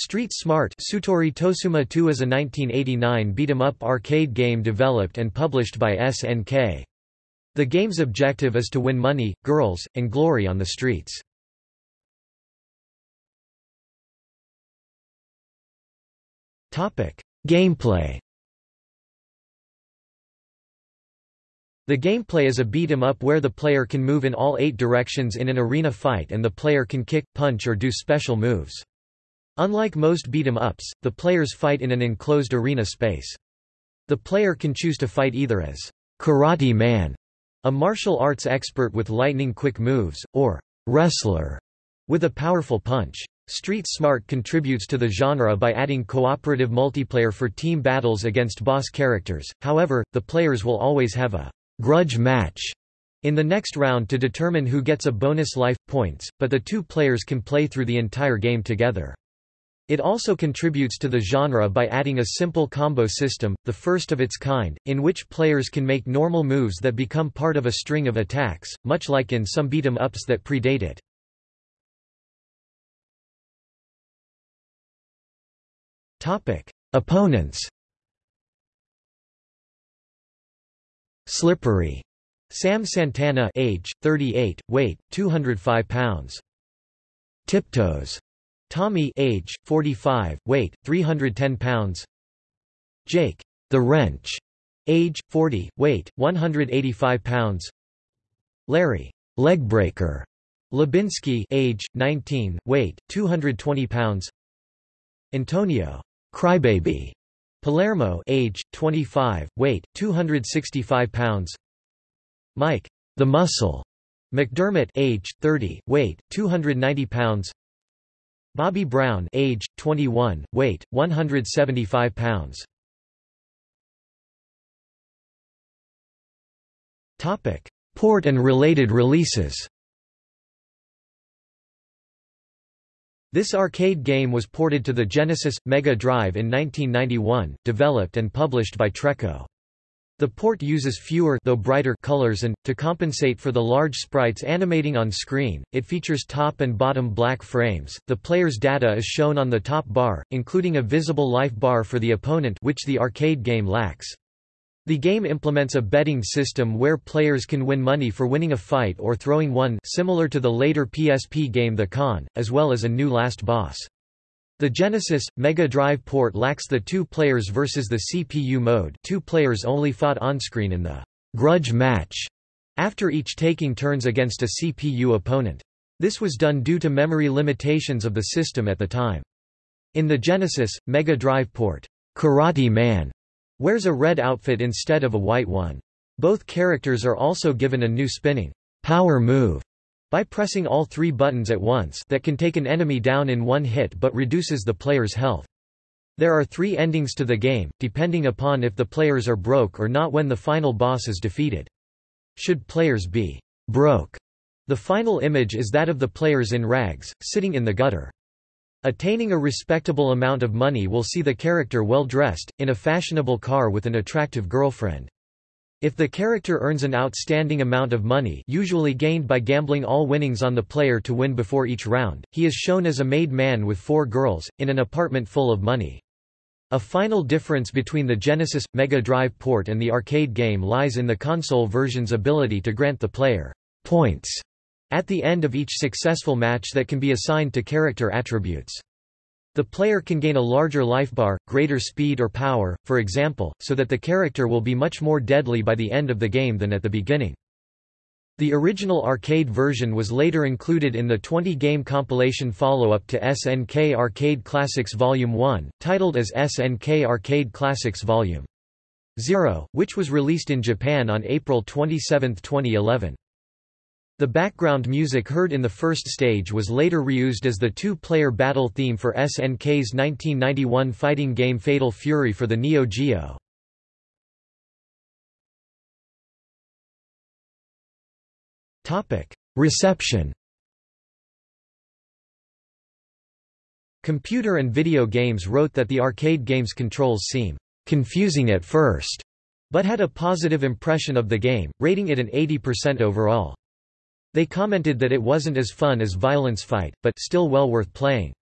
Street Smart Sutori Tosuma 2 is a 1989 beat-em-up arcade game developed and published by SNK. The game's objective is to win money, girls, and glory on the streets. Gameplay The gameplay is a beat-em-up where the player can move in all eight directions in an arena fight and the player can kick, punch or do special moves. Unlike most beat-em-ups, the players fight in an enclosed arena space. The player can choose to fight either as Karate Man, a martial arts expert with lightning-quick moves, or Wrestler, with a powerful punch. Street Smart contributes to the genre by adding cooperative multiplayer for team battles against boss characters, however, the players will always have a grudge match in the next round to determine who gets a bonus life points, but the two players can play through the entire game together. It also contributes to the genre by adding a simple combo system, the first of its kind, in which players can make normal moves that become part of a string of attacks, much like in some beat-em-ups that predate it. Topic: Opponents Slippery. Sam Santana age, 38, weight, 205 pounds. Tiptoes. Tommy age, 45, weight, 310 pounds. Jake, the Wrench, age, 40, weight, 185 pounds. Larry, Legbreaker, Lebinsky age, 19, weight, 220 pounds. Antonio, Crybaby, Palermo age, 25, weight, 265 pounds. Mike, the Muscle, McDermott age, 30, weight, 290 pounds Bobby Brown age, 21, weight, 175 pounds. Topic: Port and related releases. This arcade game was ported to the Genesis Mega Drive in 1991, developed and published by Treco. The port uses fewer though brighter colors and, to compensate for the large sprites animating on screen, it features top and bottom black frames. The player's data is shown on the top bar, including a visible life bar for the opponent which the arcade game lacks. The game implements a betting system where players can win money for winning a fight or throwing one similar to the later PSP game The Con, as well as a new last boss. The Genesis Mega Drive port lacks the two players versus the CPU mode. Two players only fought on-screen in the grudge match after each taking turns against a CPU opponent. This was done due to memory limitations of the system at the time. In the Genesis Mega Drive port, Karate Man wears a red outfit instead of a white one. Both characters are also given a new spinning power move by pressing all three buttons at once that can take an enemy down in one hit but reduces the player's health. There are three endings to the game, depending upon if the players are broke or not when the final boss is defeated. Should players be broke, the final image is that of the players in rags, sitting in the gutter. Attaining a respectable amount of money will see the character well dressed, in a fashionable car with an attractive girlfriend. If the character earns an outstanding amount of money usually gained by gambling all winnings on the player to win before each round, he is shown as a made man with four girls, in an apartment full of money. A final difference between the Genesis – Mega Drive port and the arcade game lies in the console version's ability to grant the player «points» at the end of each successful match that can be assigned to character attributes. The player can gain a larger lifebar, greater speed or power, for example, so that the character will be much more deadly by the end of the game than at the beginning. The original arcade version was later included in the 20-game compilation follow-up to SNK Arcade Classics Volume 1, titled as SNK Arcade Classics Volume 0, which was released in Japan on April 27, 2011. The background music heard in the first stage was later reused as the two-player battle theme for SNK's 1991 fighting game Fatal Fury for the Neo Geo. Reception Computer and Video Games wrote that the arcade game's controls seem confusing at first, but had a positive impression of the game, rating it an 80% overall. They commented that it wasn't as fun as Violence Fight, but still well worth playing.